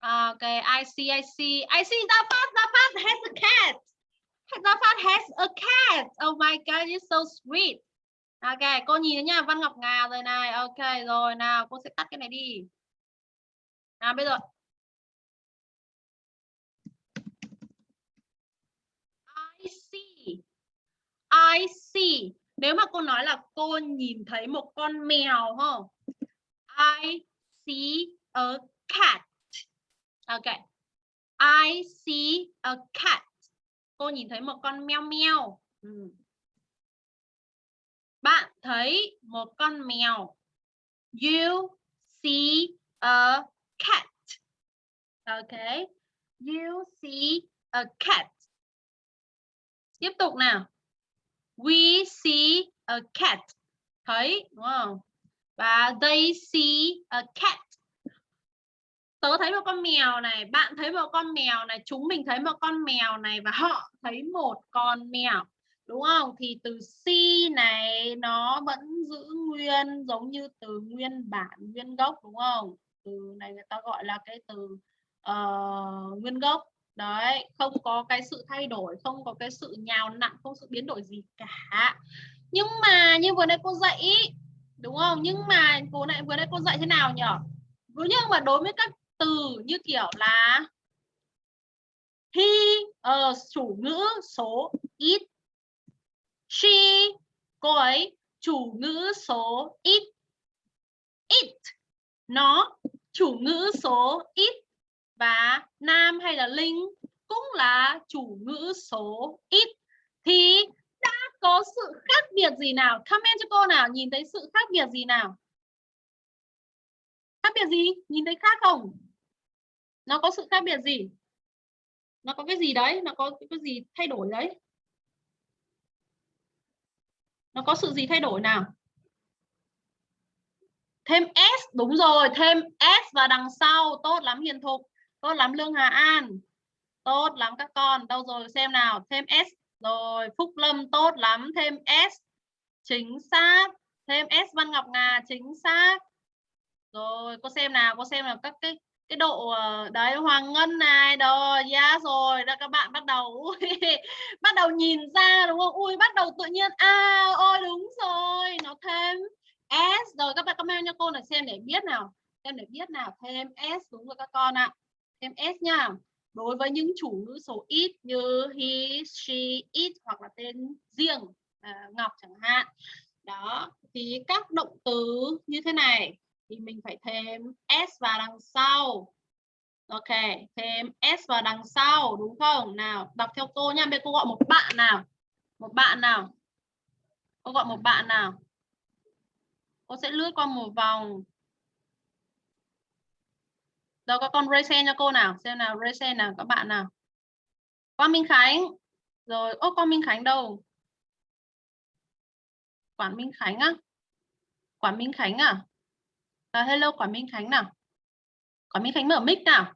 À, ok, IC, IC, IC see. I Gia Phát. Gia Phát has a cat. Gia Phát has a cat. Oh my God, you're so sweet. Ok, cô nhìn nha, Văn Ngọc Ngà rồi này. Ok, rồi nào, cô sẽ tắt cái này đi. Nào, bây giờ. I see. I see nếu mà cô nói là cô nhìn thấy một con mèo không I see a cat. Ok. I see a cat. Cô nhìn thấy một con mèo mèo ừ. bạn thấy một con mèo. You see a cat. Ok. You see a cat. Tiếp tục nào. We see a cat. Thấy đúng không? Và they see a cat. Tớ thấy một con mèo này, bạn thấy một con mèo này, chúng mình thấy một con mèo này và họ thấy một con mèo. Đúng không? Thì từ see này nó vẫn giữ nguyên giống như từ nguyên bản, nguyên gốc đúng không? Từ này người ta gọi là cái từ uh, nguyên gốc đấy không có cái sự thay đổi không có cái sự nhào nặng không sự biến đổi gì cả. Nhưng mà như vừa nãy cô dạy ý, đúng không? Nhưng mà cô lại vừa nãy cô dạy thế nào nhỉ? Nhưng mà đối với các từ như kiểu là he uh, chủ ngữ số ít she cô ấy chủ ngữ số ít it. Nó chủ ngữ số ít và nam hay là linh cũng là chủ ngữ số ít. Thì đã có sự khác biệt gì nào? Comment cho cô nào, nhìn thấy sự khác biệt gì nào? Khác biệt gì? Nhìn thấy khác không? Nó có sự khác biệt gì? Nó có cái gì đấy? Nó có cái gì thay đổi đấy? Nó có sự gì thay đổi nào? Thêm s, đúng rồi, thêm s và đằng sau, tốt lắm, hiền thục tốt lắm lương hà an. Tốt lắm các con. Đâu rồi, xem nào. Thêm s. Rồi, phúc lâm tốt lắm. Thêm s. Chính xác. Thêm s văn ngọc ngà, chính xác. Rồi, cô xem nào. Cô xem là các cái cái độ ờ, đấy, hoàng ngân này. Rồi yeah rồi. Là các bạn bắt đầu bắt đầu nhìn ra, đúng không? Ui, bắt đầu tự nhiên. À ôi, đúng rồi. Nó thêm s. Rồi, các bạn comment cho cô này xem để biết nào. Xem để biết nào. Thêm s, đúng rồi các con ạ thêm s nha. Đối với những chủ ngữ số ít như he she it hoặc là tên riêng à, ngọc chẳng hạn đó thì các động từ như thế này thì mình phải thêm s vào đằng sau. Ok thêm s vào đằng sau đúng không? Nào đọc theo cô nha. Bây cô gọi một bạn nào? Một bạn nào? Cô gọi một bạn nào? Cô sẽ lướt qua một vòng đâu có con raise cho cô nào xem nào raise nào các bạn nào. Quang Minh Khánh. Rồi ô con Minh Khánh đâu? Quản Minh Khánh á? Quản Minh Khánh à, à hello Quản Minh Khánh nào? Quản Minh Khánh mở mic nào?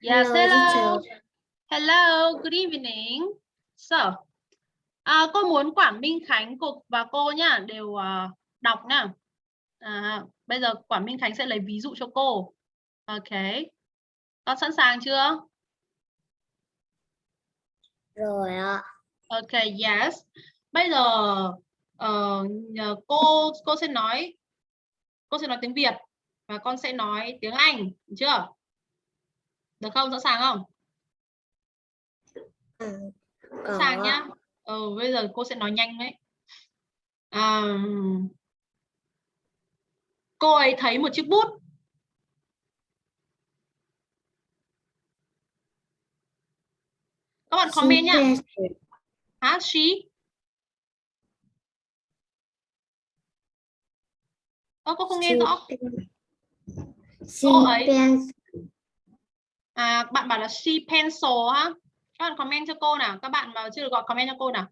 Yes, hello. Hello, good evening. So, À, cô muốn Quảng Minh Khánh cục và cô nhá đều uh, đọc nhá. À, bây giờ Quảng Minh Khánh sẽ lấy ví dụ cho cô. Ok. Con sẵn sàng chưa? Rồi ạ. Ok, yes. Bây giờ uh, cô cô sẽ nói cô sẽ nói tiếng Việt và con sẽ nói tiếng Anh, được chưa? Được không? Sẵn sàng không? Ừ, Sẵn sàng nhá. Ừ, bây giờ cô sẽ nói nhanh đấy. À, cô ấy thấy một chiếc bút. Các bạn comment nhá. Hả? She? Ơ, cô không nghe rõ. Cô ấy. À, bạn bảo là she pencil ha. Các bạn comment cho cô nào. Các bạn mà chưa được gọi comment cho cô nào.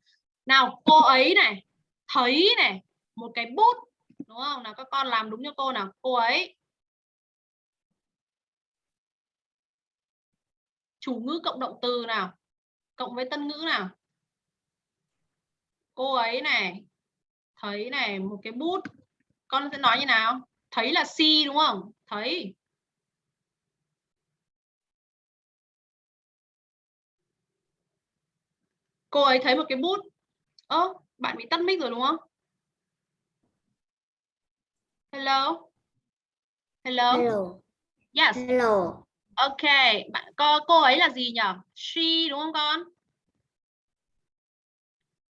Nào, cô ấy này, thấy này, một cái bút. Đúng không? Nào các con làm đúng cho cô nào. Cô ấy. Chủ ngữ cộng động từ nào. Cộng với tân ngữ nào. Cô ấy này, thấy này, một cái bút. Con sẽ nói như nào? Thấy là si đúng không? Thấy. cô ấy thấy một cái bút ơ bạn bị tắt mic rồi đúng không hello? Hello? Hello. yes. Hello. ok bạn cô cô ấy là gì nhỉ she đúng không con?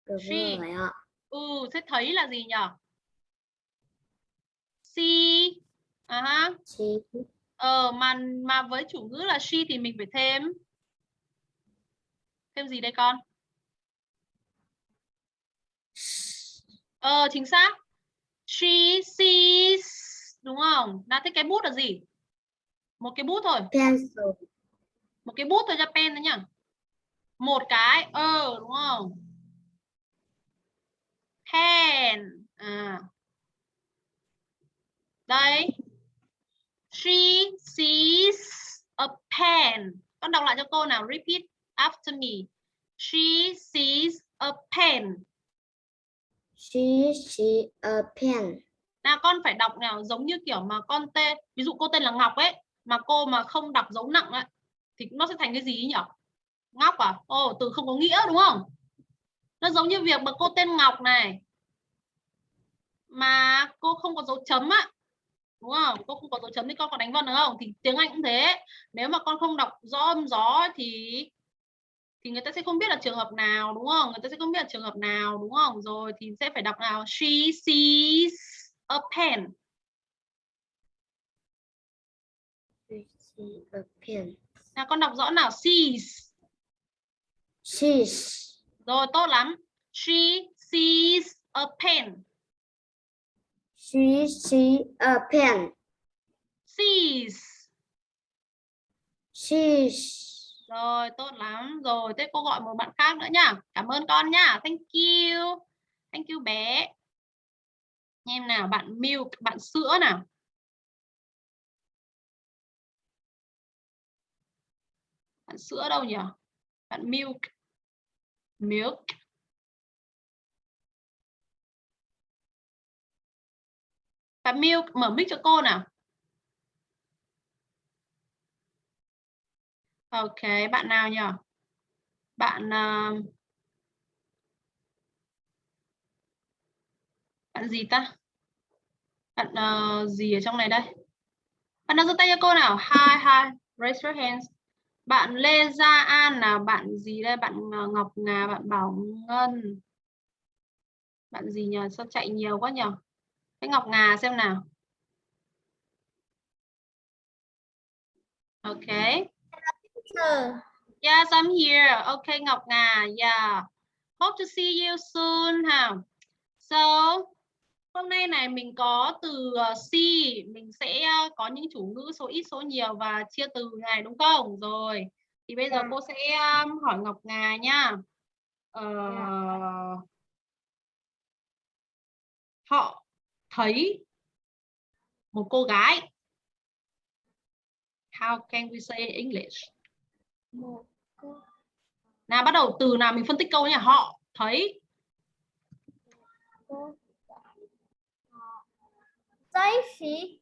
Đúng She. rồi ạ. ừ thế thấy là gì nhỉ see à ha She. ờ mà mà với chủ ngữ là she thì mình phải thêm. Thêm gì đây con? Ờ chính xác she sees đúng không? Nào thế cái bút là gì? Một cái bút thôi. Pencil. một cái bút thôi cho pen thôi nhá. Một cái ờ đúng không? Pen. À. Đây. She sees a pen. Con đọc lại cho cô nào repeat after me. She sees a pen She she, a pen. nào con phải đọc nào giống như kiểu mà con tên ví dụ cô tên là Ngọc ấy, mà cô mà không đọc dấu nặng ấy, thì nó sẽ thành cái gì nhỉ Ngọc à? Ồ, từ không có nghĩa đúng không? Nó giống như việc mà cô tên Ngọc này, mà cô không có dấu chấm á, đúng không? Cô không có dấu chấm thì con có đánh vần được không? Thì tiếng Anh cũng thế, nếu mà con không đọc rõ âm gió thì thì người ta sẽ không biết là trường hợp nào đúng không? Người ta sẽ không biết là trường hợp nào đúng không? Rồi thì sẽ phải đọc nào? She sees a pen. A pen. nào con đọc rõ nào? Sees. She's. rồi tốt lắm. She sees a pen. She see a pen. sees. She's rồi, tốt lắm. Rồi, thế cô gọi một bạn khác nữa nhá cảm ơn con nhá thank you. Thank you bé. Em nào, bạn milk, bạn sữa nào. Bạn sữa đâu nhỉ? Bạn milk. Milk. Bạn milk, mở mic cho cô nào. Ok bạn nào nhỉ? Bạn uh, bạn gì ta? Bạn uh, gì ở trong này đây? Bạn nào giơ tay cho cô nào? Hi hi raise your hands. Bạn Lê Gia An nào? Bạn gì đây? Bạn uh, Ngọc Ngà bạn Bảo Ngân. Bạn gì nhờ sao chạy nhiều quá nhờ cái Ngọc Ngà xem nào. Ok. Sir. yes I'm here. Okay Ngọc Ngà yeah hope to see you soon ha. So hôm nay này mình có từ ờ, C. Mình sẽ ờ, có những chủ ngữ số ít số nhiều và chia từ này đúng không? Rồi thì bây giờ Dạ. cô sẽ um, hỏi Ngọc Ngà nha. Ờ, họ thấy một cô gái. How can we say English. Nào bắt đầu từ nào mình phân tích câu nhỉ họ thấy They see.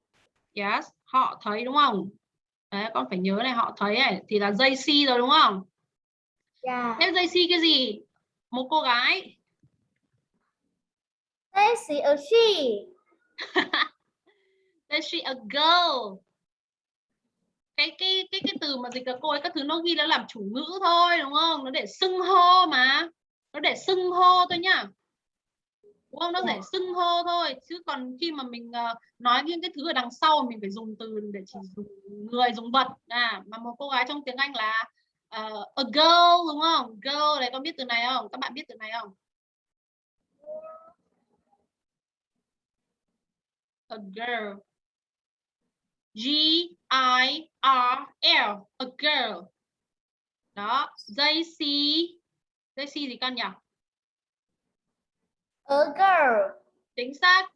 Yes, họ thấy đúng không? Đấy, con phải nhớ này họ thấy này thì là they see rồi đúng không? Yeah. Thế they see cái gì? Một cô gái. They see a she. They see a girl. Cái cái cái cái từ mà dịch là cô ấy các thứ nó ghi nó làm chủ ngữ thôi đúng không? Nó để xưng hô mà. Nó để xưng hô thôi nhá. Đúng không? Nó để Dạ. xưng hô thôi chứ còn khi mà mình ờ, nói những cái thứ ở đằng sau mình phải dùng từ để chỉ dùng người dùng vật à mà một cô gái trong tiếng Anh là ờ, a girl đúng không? Girl này con biết từ này không? Các bạn biết từ này không? A girl. G I R L a girl. Đó, they see gì con nhỉ? A girl. Chính xác,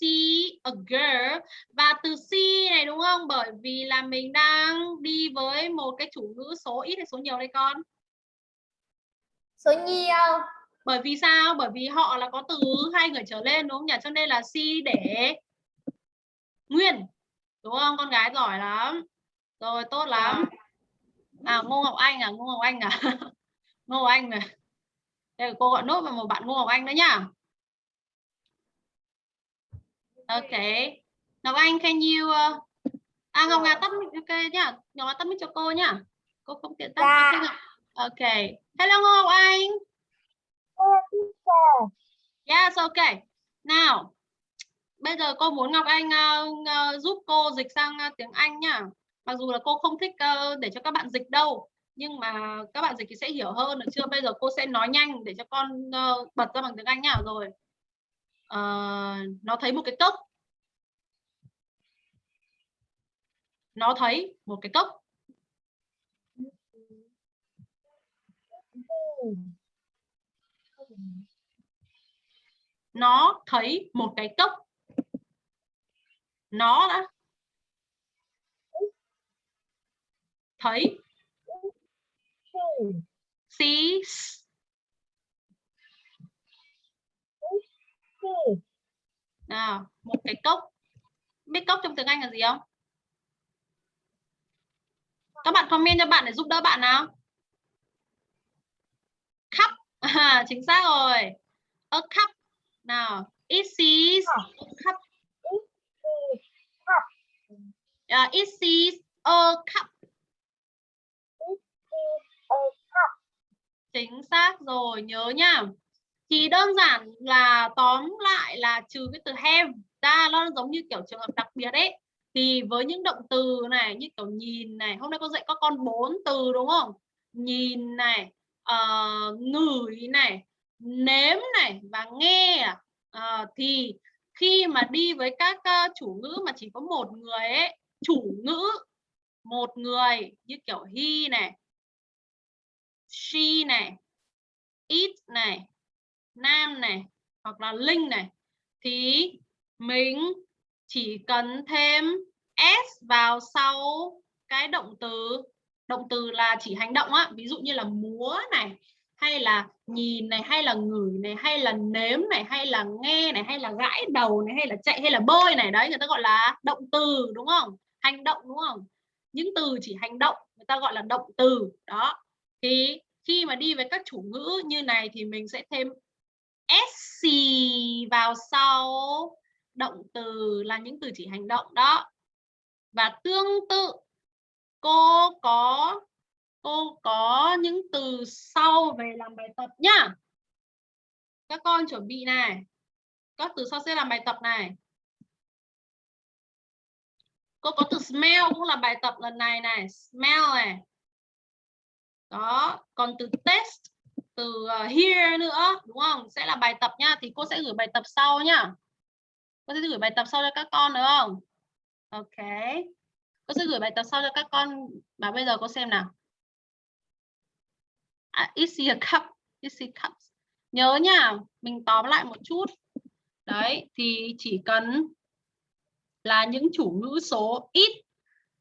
see a girl và từ see này đúng không? Bởi vì là mình đang đi với một cái chủ ngữ số ít hay số nhiều đây con? Số nhiều. Bởi vì sao? Bởi vì họ là có từ hai người trở lên đúng không nhỉ? Cho nên là see để nguyên. Đúng không? Con gái giỏi lắm. Rồi tốt lắm. À Ngô Ngọc Anh à, Ngô Ngọc Anh à. Ngô Ngọc Anh này. Đây cô gọi nốt vào một bạn Ngô Ngọc Anh nữa nhá. Ok. Ngọc Anh can you uh... À Ngọc Nga tắt ok nhá. Ngọc Nga tắt mic cho cô nhá. Cô không tiện tắt. Dạ. Ngọc- Ok. Hello Ngô Ngọc Anh. Yes, okay. Nào, bây giờ cô muốn Ngọc Anh uh, uh, giúp cô dịch sang uh, tiếng Anh nhá. Mặc dù là cô không thích uh, để cho các bạn dịch đâu, nhưng mà các bạn dịch thì sẽ hiểu hơn được chưa? Bây giờ cô sẽ nói nhanh để cho con uh, bật ra bằng tiếng Anh nhá. Rồi, Uh, nó thấy một cái cốc. Nó thấy một cái cốc. Nó thấy một cái cốc. Nó đã thấy. Sees nào một cái cốc. Biết cốc trong tiếng Anh là gì không? Các bạn comment cho bạn để giúp đỡ bạn nào. Cup. À, chính xác rồi. A cup. Nào it sees a cup Uh, it sees a cup. Chính xác rồi nhớ nhá thì đơn giản là tóm lại là trừ cái từ have ra nó giống như kiểu trường hợp đặc biệt ấy. Thì với những động từ này như kiểu nhìn này hôm nay con dạy các con bốn từ đúng không? Nhìn này uh, ngửi này nếm này và nghe. Uh, thì khi mà đi với các chủ ngữ mà chỉ có một người ấy chủ ngữ, một người, như kiểu he này, she này, it này, nam này, hoặc là linh này, thì mình chỉ cần thêm s vào sau cái động từ động từ là chỉ hành động á, ví dụ như là múa này, hay là nhìn này, hay là ngửi này, hay là nếm này, hay là nghe này, hay là gãi đầu này, hay là chạy, hay là bơi này, đấy, người ta gọi là động từ, đúng không? Hành động, đúng không? Những từ chỉ hành động, người ta gọi là động từ, đó. Thì khi mà đi với các chủ ngữ như này thì mình sẽ thêm sc vào sau. Động từ là những từ chỉ hành động, đó. Và tương tự, cô có cô có những từ sau về làm bài tập nhá. Các con chuẩn bị này. Các từ sau sẽ làm bài tập này cô có từ smell cũng là bài tập lần này này. Smell này. Đó còn từ test từ ờ, uh, here nữa đúng không? Sẽ là bài tập nhá thì cô sẽ gửi bài tập sau nhá. Cô sẽ gửi bài tập sau cho các con được không? Ok. Cô sẽ gửi bài tập sau cho các con và bây giờ cô xem nào. À, easy a cup? Is a cup nhớ nhá mình tóm lại một chút. Đấy thì chỉ cần là những chủ ngữ số ít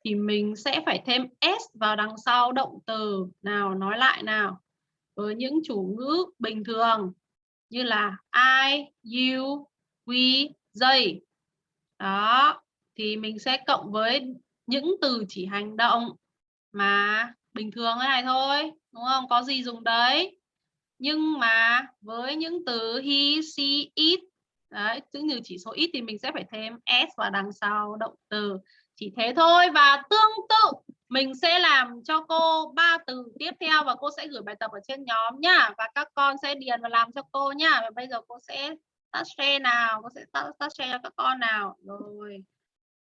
thì mình sẽ phải thêm s vào đằng sau động từ nào nói lại nào với những chủ ngữ bình thường như là I, you, we, they. Đó, thì mình sẽ cộng với những từ chỉ hành động mà bình thường thế này thôi, đúng không? Có gì dùng đấy. Nhưng mà với những từ he, she, it, đấy, những từ chỉ số ít thì mình sẽ phải thêm s vào đằng sau động từ. Chỉ thế thôi và tương tự mình sẽ làm cho cô ba từ tiếp theo và cô sẽ gửi bài tập ở trên nhóm nhá và các con sẽ điền và làm cho cô nhá. Và bây giờ cô sẽ tắt share nào, cô sẽ tắt, tắt share cho các con nào. Rồi.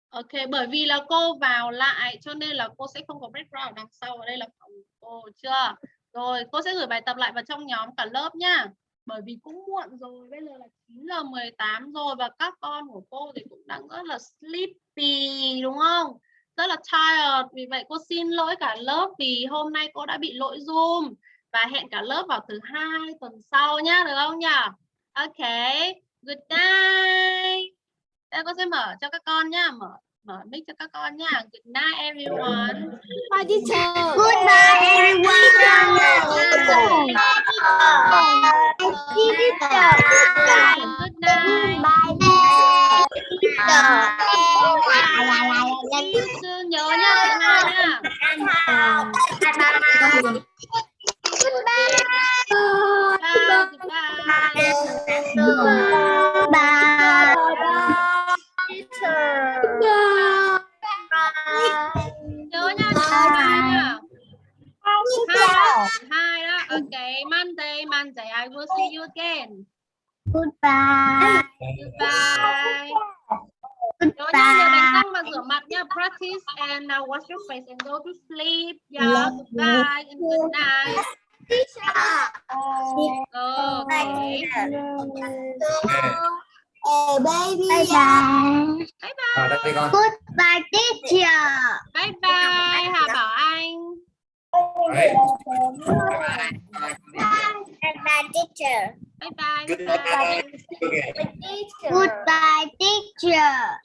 Ok, bởi vì là cô vào lại cho nên là cô sẽ không có background đằng sau ở đây là phòng cô chưa? Rồi, cô sẽ gửi bài tập lại vào trong nhóm cả lớp nhá. Bởi vì cũng muộn rồi, bây giờ là 9 giờ 18 rồi và các con của cô thì cũng đang rất là sleepy đúng không? Rất là tired. Vì vậy cô xin lỗi cả lớp vì hôm nay cô đã bị lỗi Zoom và hẹn cả lớp vào thứ hai tuần sau nhá, được không nhỉ? Ok. Good night. Đây cô sẽ mở cho các con nhá, mở mở mic cho các con nhá. Good night everyone. Bye teacher. Goodbye, everyone. Good night. See you soon. Nhớ nhá, thứ hai nhá. Bye, goodbye. Nhớ nha, thứ hai nhá. Hai, hai đó. Okay, Monday, Monday. I will see you again. Goodbye. Goodbye. Nhớ nha, nhớ đánh răng và rửa mặt nha. Practice and uh, wash your face and go to sleep. Yeah, goodbye and good night. Okay. Hey, baby. Bye bye. Bye bye. Ở đây con. Goodbye, teacher. Bye bye Hà Bảo Anh. Goodbye, teacher. Bye bye. Good Bye bye. Okay. Teacher. Goodbye, teacher.